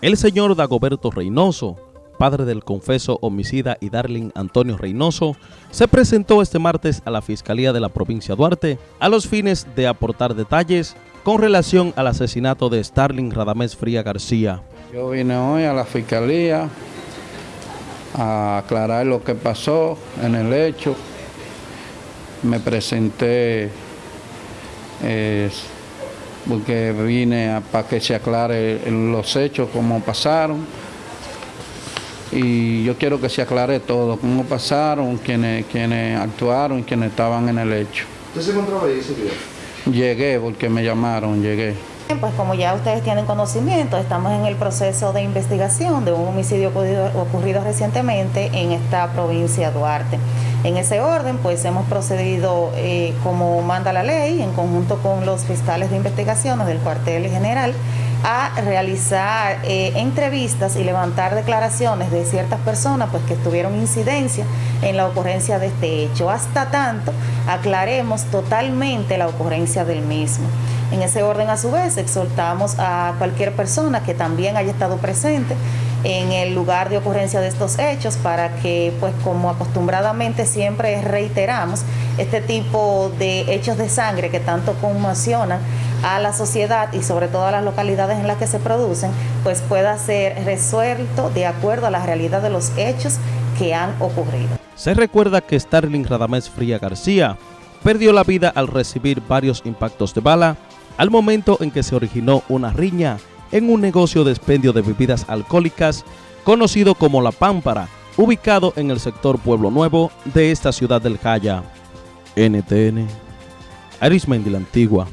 El señor Dagoberto Reynoso, padre del confeso homicida y Darling Antonio Reynoso, se presentó este martes a la Fiscalía de la provincia Duarte a los fines de aportar detalles con relación al asesinato de Starling Radamés Fría García. Yo vine hoy a la Fiscalía a aclarar lo que pasó en el hecho. Me presenté eh, porque vine para que se aclare los hechos, cómo pasaron. Y yo quiero que se aclare todo, cómo pasaron, quiénes, quiénes actuaron, quiénes estaban en el hecho. ¿Usted se encontraba ahí ese día? Llegué porque me llamaron, llegué. Pues como ya ustedes tienen conocimiento, estamos en el proceso de investigación de un homicidio ocurrido, ocurrido recientemente en esta provincia de Duarte. En ese orden, pues hemos procedido eh, como manda la ley, en conjunto con los fiscales de investigaciones del cuartel general, a realizar eh, entrevistas y levantar declaraciones de ciertas personas pues, que tuvieron incidencia en la ocurrencia de este hecho. Hasta tanto aclaremos totalmente la ocurrencia del mismo. En ese orden, a su vez, exhortamos a cualquier persona que también haya estado presente en el lugar de ocurrencia de estos hechos para que, pues como acostumbradamente siempre reiteramos, este tipo de hechos de sangre que tanto conmocionan a la sociedad y sobre todo a las localidades en las que se producen, pues pueda ser resuelto de acuerdo a la realidad de los hechos que han ocurrido. Se recuerda que Starling Radamés Fría García perdió la vida al recibir varios impactos de bala al momento en que se originó una riña en un negocio de expendio de bebidas alcohólicas conocido como La Pámpara, ubicado en el sector Pueblo Nuevo de esta ciudad del Jaya. NTN, Arismendi la Antigua.